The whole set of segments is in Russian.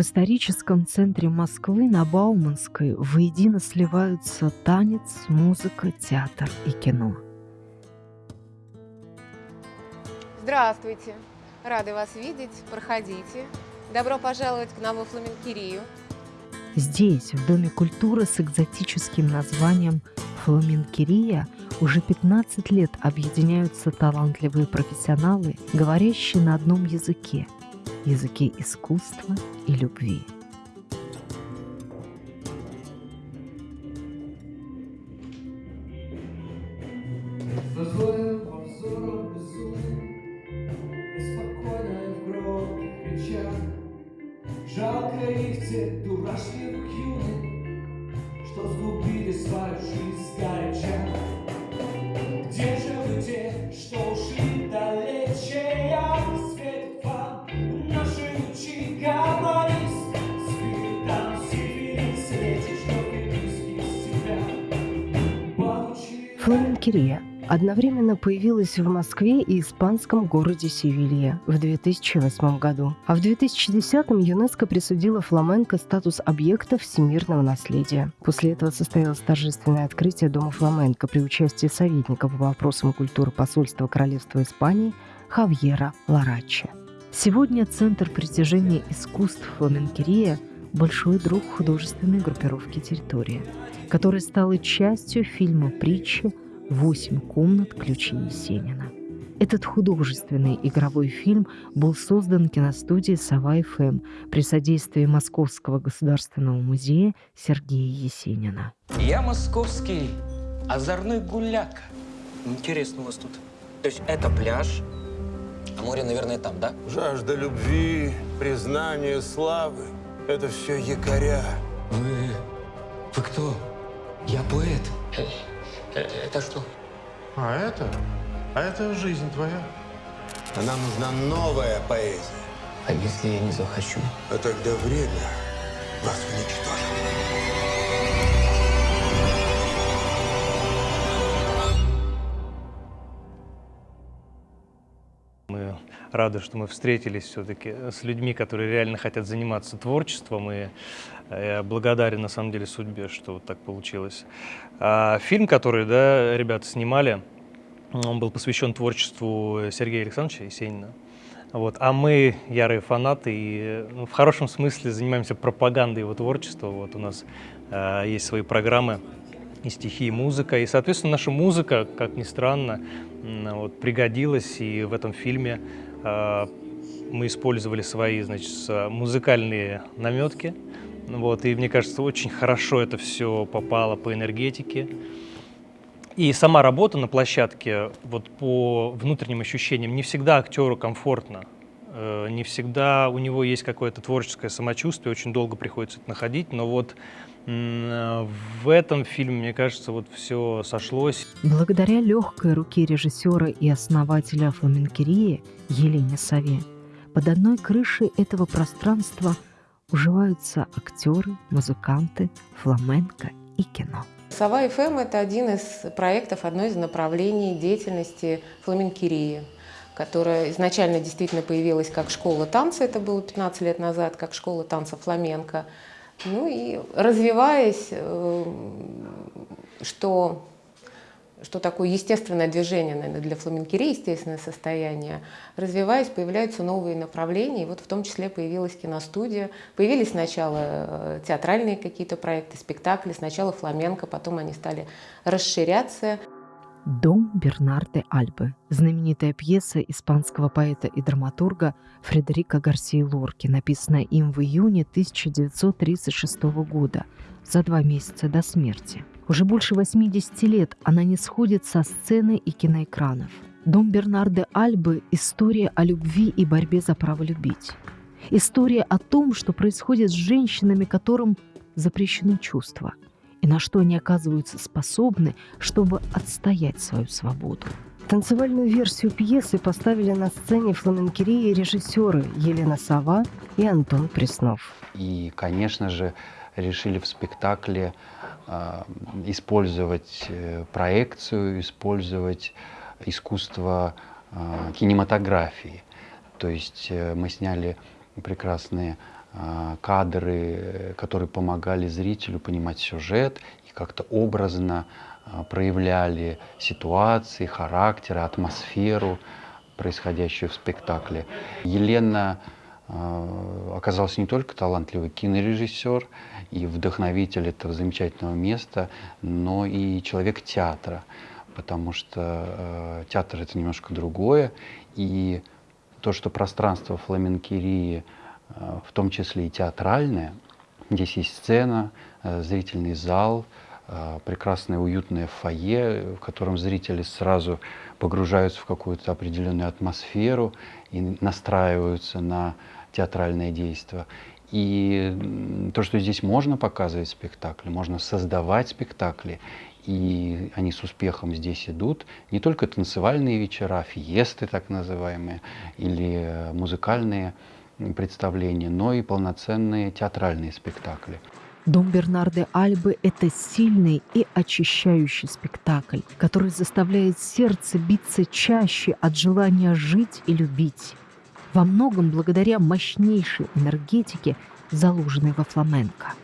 В историческом центре Москвы на Бауманской воедино сливаются танец, музыка, театр и кино. Здравствуйте! Рады вас видеть. Проходите. Добро пожаловать к нам во Фламенкирию. Здесь, в Доме культуры с экзотическим названием «Фламенкирия», уже 15 лет объединяются талантливые профессионалы, говорящие на одном языке – языке искусства и любви. Жалко их тех дурашливых юных, Что сгубили свою жизнь сгоряча. Где же вы те, что ушли Фламенкирия одновременно появилась в Москве и испанском городе Севилья в 2008 году. А в 2010-м ЮНЕСКО присудила фламенко статус объекта всемирного наследия. После этого состоялось торжественное открытие Дома фламенко при участии советника по вопросам культуры посольства Королевства Испании Хавьера Ларачи. Сегодня Центр притяжения искусств Фламенкерия – большой друг художественной группировки «Территория», которая стала частью фильма «Притчи» «Восемь комнат. Ключи Есенина». Этот художественный игровой фильм был создан киностудией «Сова ФМ» при содействии Московского государственного музея Сергея Есенина. Я московский озорной гуляка. Интересно у вас тут. То есть это пляж, а море, наверное, там, да? Жажда любви, признания, славы – это все якоря. Вы... вы кто? Я поэт. Э, Это что? А это? А это жизнь твоя. А нам нужна новая поэзия. А если я не захочу? А тогда время вас уничтожит. Рады, что мы встретились все-таки с людьми, которые реально хотят заниматься творчеством. И я благодарен, на самом деле, судьбе, что вот так получилось. А фильм, который да, ребята снимали, он был посвящен творчеству Сергея Александровича Есенина. Вот. А мы ярые фанаты и ну, в хорошем смысле занимаемся пропагандой его творчества. Вот у нас э, есть свои программы и стихи, и музыка. И, соответственно, наша музыка, как ни странно, вот, пригодилась. И в этом фильме э, мы использовали свои значит, музыкальные наметки. Вот, и мне кажется, очень хорошо это все попало по энергетике. И сама работа на площадке, вот по внутренним ощущениям, не всегда актеру комфортно. Э, Не всегда у него есть какое-то творческое самочувствие, очень долго приходится это находить, но вот в этом фильме, мне кажется, вот все сошлось. Благодаря легкой руке режиссера и основателя фламенкерии Елене Сове под одной крышей этого пространства уживаются актеры, музыканты, фламенко и кино. Сова ФМ – это один из проектов, одно из направлений деятельности фламенкерии, которая изначально действительно появилась как школа танца, это было 15 лет назад, как школа танца фламенко. Ну и развиваясь, э, что, что такое естественное движение, наверное, для фламенкерии, естественное состояние, развиваясь, появляются новые направления, и вот в том числе появилась киностудия, появились сначала э, театральные какие-то проекты, спектакли, сначала фламенко, потом они стали расширяться. «Дом Бернарде Альбы» – знаменитая пьеса испанского поэта и драматурга Фредерика Гарсии Лорки, написанная им в июне 1936 года, за два месяца до смерти. Уже больше 80 лет она не сходит со сцены и киноэкранов. «Дом Бернарде Альбы» – история о любви и борьбе за право любить. История о том, что происходит с женщинами, которым запрещены чувства – и на что они оказываются способны, чтобы отстоять свою свободу. Танцевальную версию пьесы поставили на сцене фламенкерии режиссеры Елена Сова и Антон Преснов. И, конечно же, решили в спектакле э, использовать проекцию, использовать искусство э, кинематографии. То есть э, мы сняли прекрасные а, кадры, которые помогали зрителю понимать сюжет и как-то образно а, проявляли ситуации, характеры, атмосферу, происходящую в спектакле. Елена а, оказалась не только талантливый кинорежиссер и вдохновитель этого замечательного места, но и человек театра, потому что театр это немножко другое, и то, что пространство фламенкерии в том числе и театральное. Здесь есть сцена, э, зрительный зал, э, прекрасное уютное фойе, в котором зрители сразу погружаются в какую-то определенную атмосферу и настраиваются на театральное действие. И то, что здесь можно показывать спектакли, можно создавать спектакли, и они с успехом здесь идут, не только танцевальные вечера, фиесты так называемые, или музыкальные представления, но и полноценные театральные спектакли. Дом Бернарды Альбы – это сильный и очищающий спектакль, который заставляет сердце биться чаще от желания жить и любить. Во многом благодаря мощнейшей энергетике, заложенной во фламенко –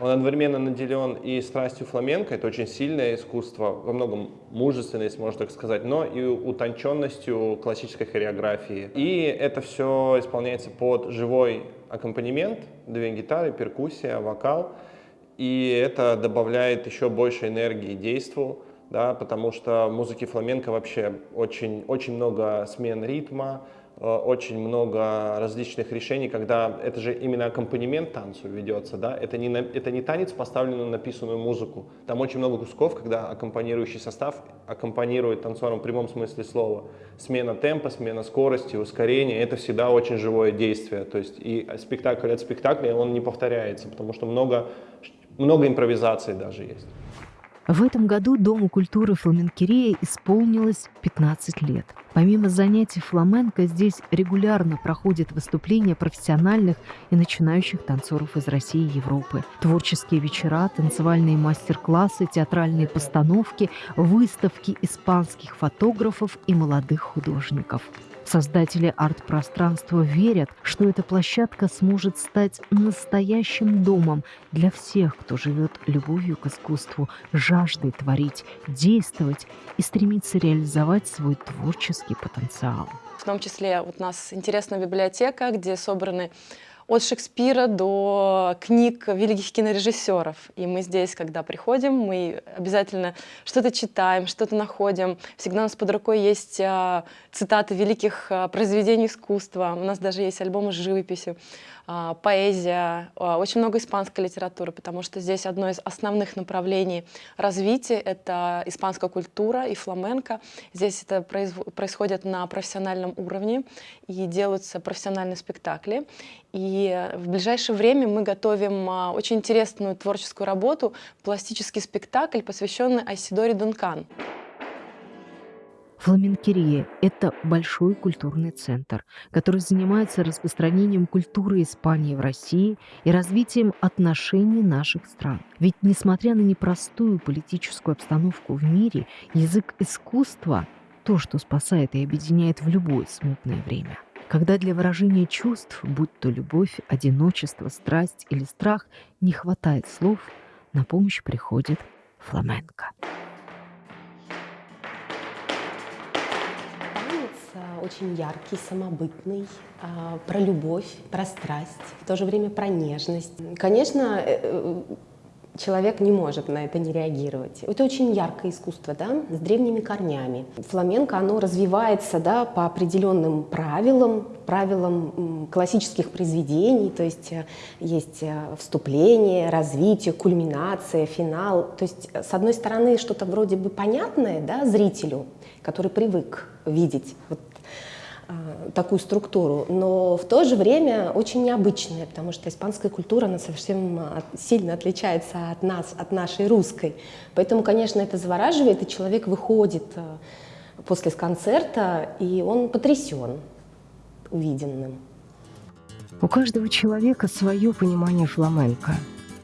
он одновременно наделен и страстью фламенко, это очень сильное искусство, во многом мужественность, можно так сказать, но и утонченностью классической хореографии. И это все исполняется под живой аккомпанемент, две гитары, перкуссия, вокал. И это добавляет еще больше энергии действу, да, потому что в музыке фламенко вообще очень, очень много смен ритма, очень много различных решений, когда это же именно аккомпанемент танцу ведется, да, это не, это не танец, поставленный на написанную музыку. Там очень много кусков, когда аккомпанирующий состав аккомпанирует танцором в прямом смысле слова. Смена темпа, смена скорости, ускорение, это всегда очень живое действие. То есть и спектакль от спектакля, он не повторяется, потому что много, много импровизаций даже есть. В этом году Дому культуры фламенкерия исполнилось 15 лет. Помимо занятий фламенко, здесь регулярно проходят выступления профессиональных и начинающих танцоров из России и Европы. Творческие вечера, танцевальные мастер-классы, театральные постановки, выставки испанских фотографов и молодых художников. Создатели арт-пространства верят, что эта площадка сможет стать настоящим домом для всех, кто живет любовью к искусству, жаждой творить, действовать и стремится реализовать свой творческий потенциал. В том числе вот у нас интересная библиотека, где собраны от Шекспира до книг великих кинорежиссеров. И мы здесь, когда приходим, мы обязательно что-то читаем, что-то находим. Всегда у нас под рукой есть а, цитаты великих а, произведений искусства. У нас даже есть альбомы с живописью. А, поэзия, а, очень много испанской литературы, потому что здесь одно из основных направлений развития — это испанская культура и фламенко. Здесь это происходит на профессиональном уровне и делаются профессиональные спектакли. И в ближайшее время мы готовим а, очень интересную творческую работу, пластический спектакль, посвященный Айсидоре Дункан. Фламенкерия – это большой культурный центр, который занимается распространением культуры Испании в России и развитием отношений наших стран. Ведь, несмотря на непростую политическую обстановку в мире, язык искусства – то, что спасает и объединяет в любое смутное время. Когда для выражения чувств, будь то любовь, одиночество, страсть или страх, не хватает слов, на помощь приходит фламенко. очень яркий, самобытный, а, про любовь, про страсть, в то же время про нежность. Конечно, э, э, человек не может на это не реагировать. Это очень яркое искусство, да, с древними корнями. Фламенко, оно развивается, да, по определенным правилам, правилам классических произведений, то есть э, есть вступление, развитие, кульминация, финал. То есть, с одной стороны, что-то вроде бы понятное, да, зрителю, который привык видеть вот такую структуру, но в то же время очень необычная, потому что испанская культура, она совсем а, сильно отличается от нас, от нашей русской. Поэтому, конечно, это завораживает, и человек выходит а, после концерта, и он потрясен увиденным. У каждого человека свое понимание фламенко,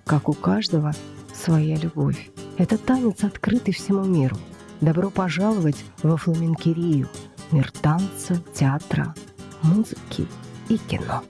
как у каждого своя любовь. Это танец, открытый всему миру. Добро пожаловать во фламенкерию – мир танца, театра, музыки и кино.